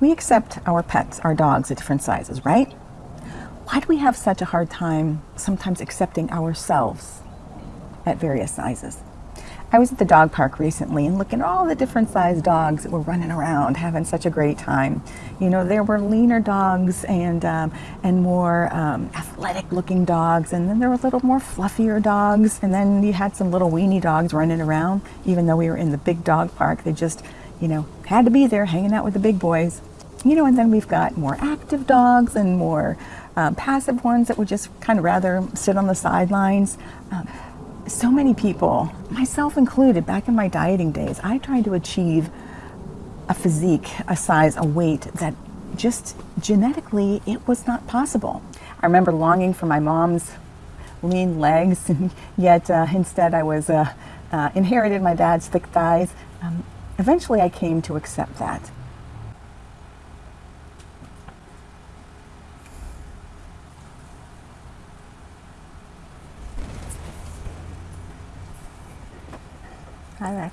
We accept our pets, our dogs, at different sizes, right? Why do we have such a hard time sometimes accepting ourselves at various sizes? I was at the dog park recently and looking at all the different sized dogs that were running around having such a great time. You know, there were leaner dogs and, um, and more um, athletic looking dogs, and then there were little more fluffier dogs, and then you had some little weenie dogs running around. Even though we were in the big dog park, they just, you know, had to be there hanging out with the big boys. You know, and then we've got more active dogs and more um, passive ones that would just kind of rather sit on the sidelines. Um, so many people, myself included, back in my dieting days, I tried to achieve a physique, a size, a weight that just genetically it was not possible. I remember longing for my mom's lean legs, and yet uh, instead I was uh, uh, inherited my dad's thick thighs. Um, eventually, I came to accept that. Hi, Mac.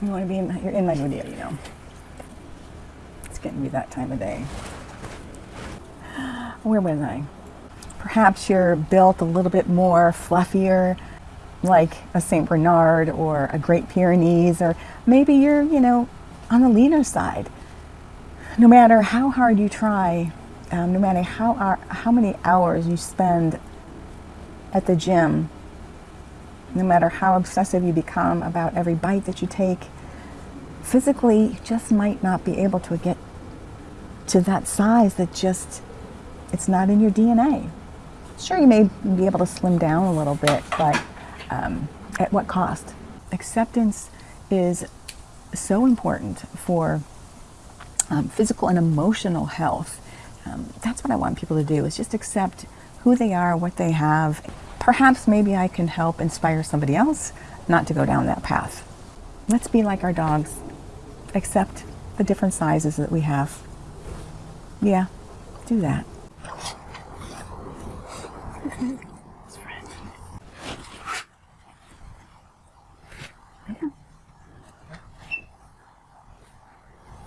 You want to be in my, you're in my video, you know. It's getting to be that time of day. Where was I? Perhaps you're built a little bit more fluffier, like a St. Bernard or a Great Pyrenees, or maybe you're, you know, on the leaner side. No matter how hard you try, um, no matter how, how many hours you spend at the gym no matter how obsessive you become about every bite that you take, physically you just might not be able to get to that size that just, it's not in your DNA. Sure, you may be able to slim down a little bit, but um, at what cost? Acceptance is so important for um, physical and emotional health. Um, that's what I want people to do, is just accept who they are, what they have, perhaps maybe I can help inspire somebody else not to go down that path. Let's be like our dogs, accept the different sizes that we have. Yeah, do that.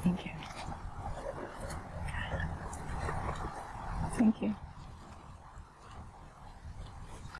Thank you. Thank you.